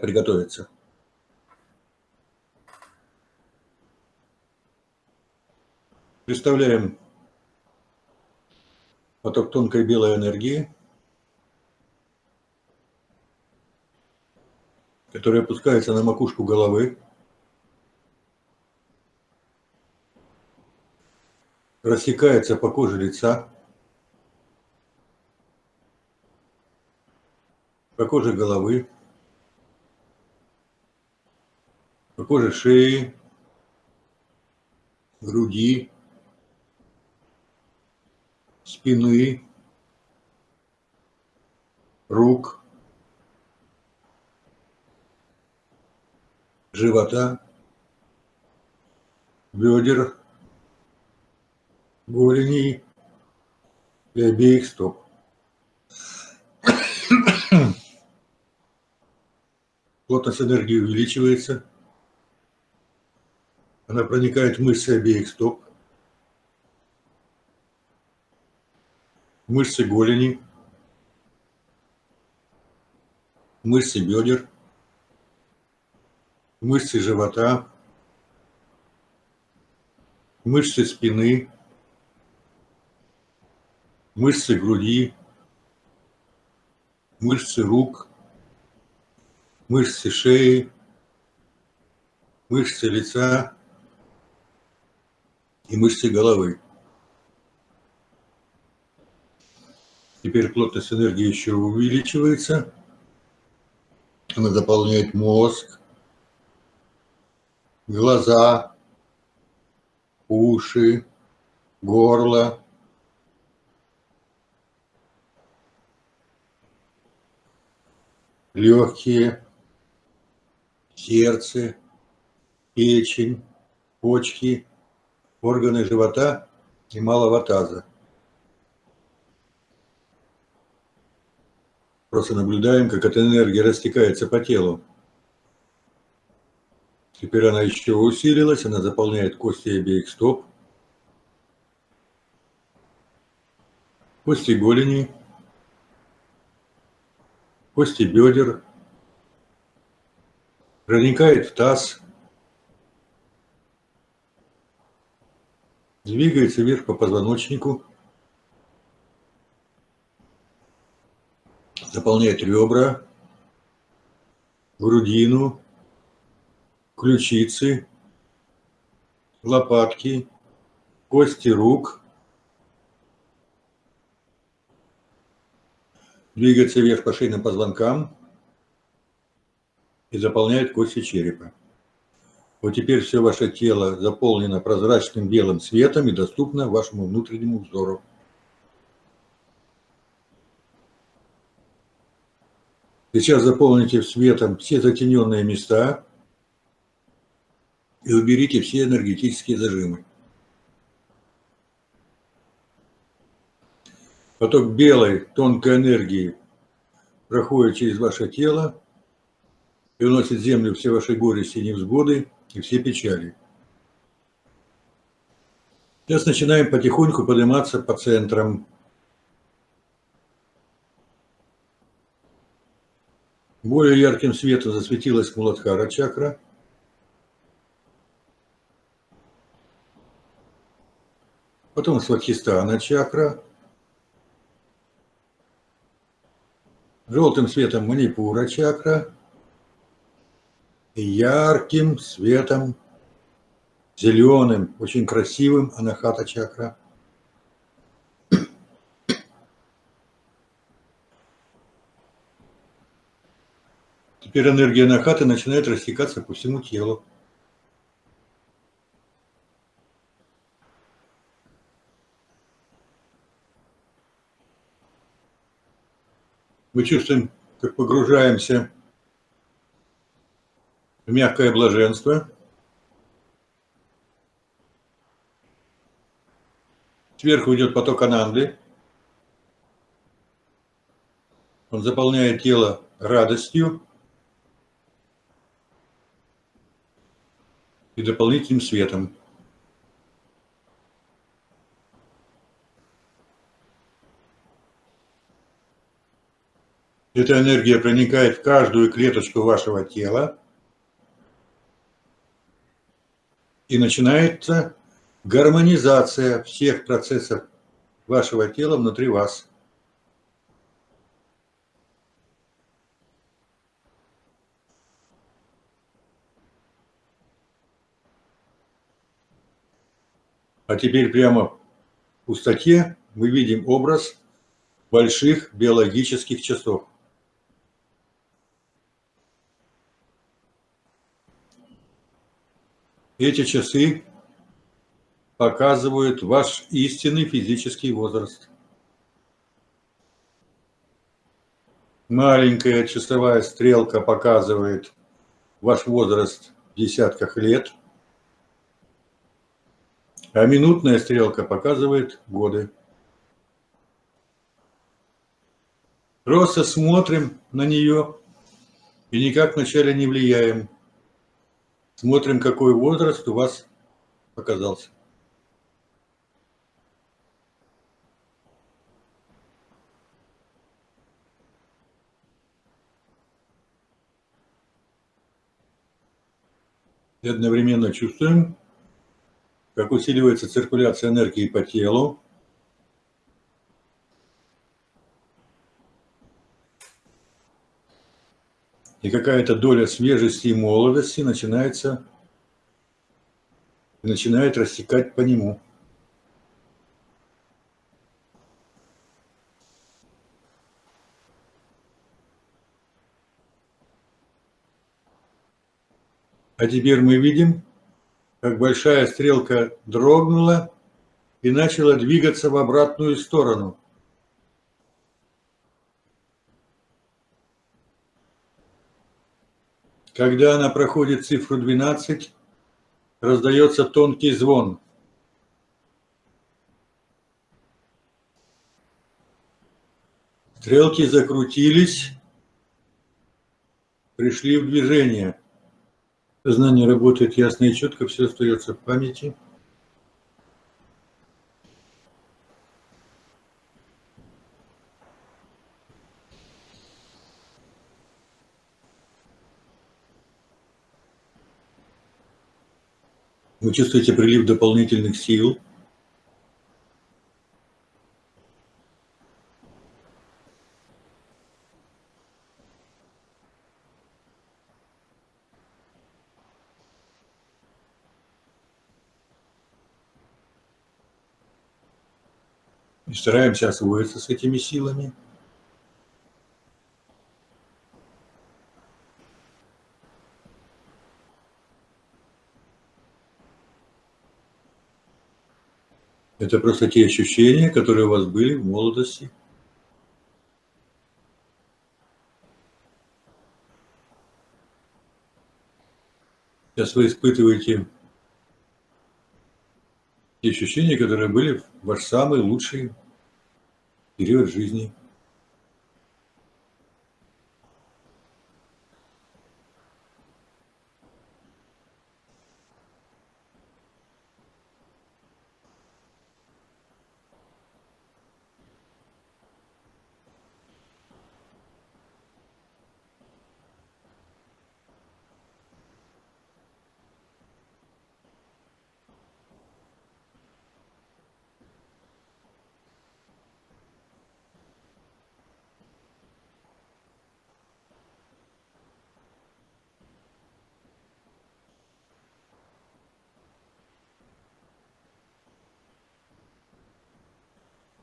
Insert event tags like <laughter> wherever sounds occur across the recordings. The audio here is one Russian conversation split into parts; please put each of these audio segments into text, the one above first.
приготовиться. Представляем поток тонкой белой энергии, который опускается на макушку головы, рассекается по коже лица, по коже головы, по шеи, груди, спины, рук, живота, бедер, голени? И обеих стоп. <coughs> Плотность энергии увеличивается. Она проникает в мышцы обеих стоп. Мышцы голени. Мышцы бедер. Мышцы живота. Мышцы спины. Мышцы груди. Мышцы рук мышцы шеи, мышцы лица и мышцы головы. Теперь плотность энергии еще увеличивается. Она заполняет мозг, глаза, уши, горло, легкие, сердце, печень, почки, органы живота и малого таза. Просто наблюдаем, как эта энергия растекается по телу. Теперь она еще усилилась, она заполняет кости обеих стоп, кости голени, кости бедер, проникает в таз, двигается вверх по позвоночнику, заполняет ребра, грудину, ключицы, лопатки, кости рук, двигается вверх по шейным позвонкам, и заполняет кости черепа. Вот теперь все ваше тело заполнено прозрачным белым светом и доступно вашему внутреннему взору. Сейчас заполните светом все затененные места и уберите все энергетические зажимы. Поток белой тонкой энергии проходит через ваше тело и уносит землю все ваши горести и невзгоды и все печали. Сейчас начинаем потихоньку подниматься по центрам. Более ярким светом засветилась Муладхара чакра. Потом Сватхистана чакра. Желтым светом Манипура чакра ярким светом, зеленым, очень красивым анахата чакра. Теперь энергия анахаты начинает растекаться по всему телу. Мы чувствуем, как погружаемся мягкое блаженство. Сверху идет поток ананды. Он заполняет тело радостью и дополнительным светом. Эта энергия проникает в каждую клеточку вашего тела и начинается гармонизация всех процессов вашего тела внутри вас. А теперь прямо в пустоте мы видим образ больших биологических часов. Эти часы показывают ваш истинный физический возраст. Маленькая часовая стрелка показывает ваш возраст в десятках лет, а минутная стрелка показывает годы. Просто смотрим на нее и никак вначале не влияем. Смотрим, какой возраст у вас оказался. И одновременно чувствуем, как усиливается циркуляция энергии по телу, и какая-то доля свежести и молодости начинается, начинает растекать по нему. А теперь мы видим, как большая стрелка дрогнула и начала двигаться в обратную сторону. Когда она проходит цифру 12, раздается тонкий звон. Стрелки закрутились, пришли в движение. Сознание работает ясно и четко, все остается в памяти. Вы чувствуете прилив дополнительных сил. И стараемся освоиться с этими силами. Это просто те ощущения, которые у вас были в молодости. Сейчас вы испытываете те ощущения, которые были в ваш самый лучший период жизни.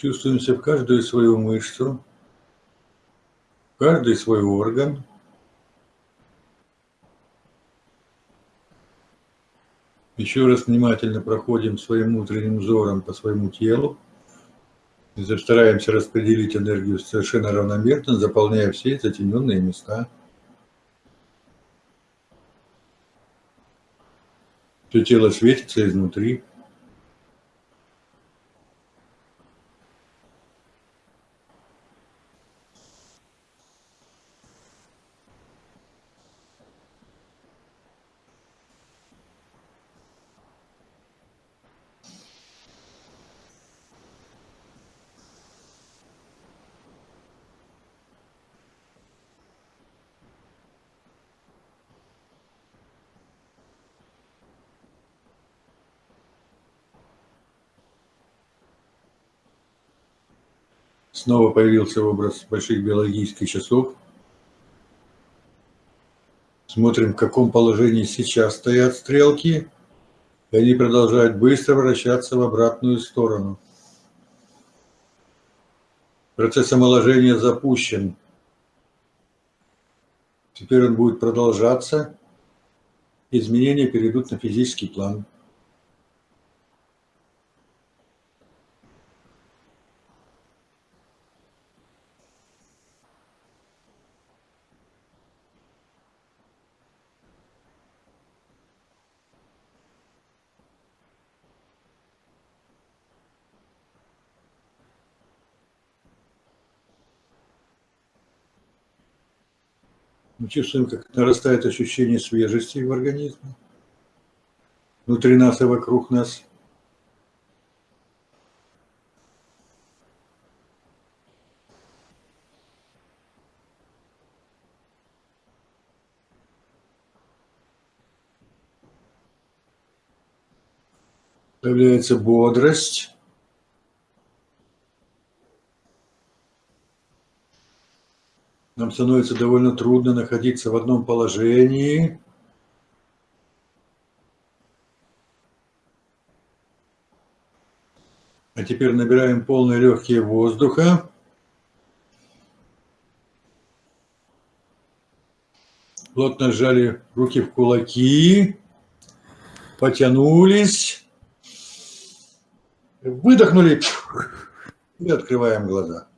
Чувствуемся в каждую свою мышцу, в каждый свой орган. Еще раз внимательно проходим своим внутренним взором по своему телу. И стараемся распределить энергию совершенно равномерно, заполняя все затемненные места. Все тело светится изнутри. Снова появился образ больших биологических часов. Смотрим, в каком положении сейчас стоят стрелки. И они продолжают быстро вращаться в обратную сторону. Процесс омоложения запущен. Теперь он будет продолжаться. Изменения перейдут на физический план. Мы чувствуем, как нарастает ощущение свежести в организме, внутри нас и вокруг нас. Появляется бодрость. Нам становится довольно трудно находиться в одном положении. А теперь набираем полные легкие воздуха. Плотно сжали руки в кулаки. Потянулись. Выдохнули. И открываем глаза.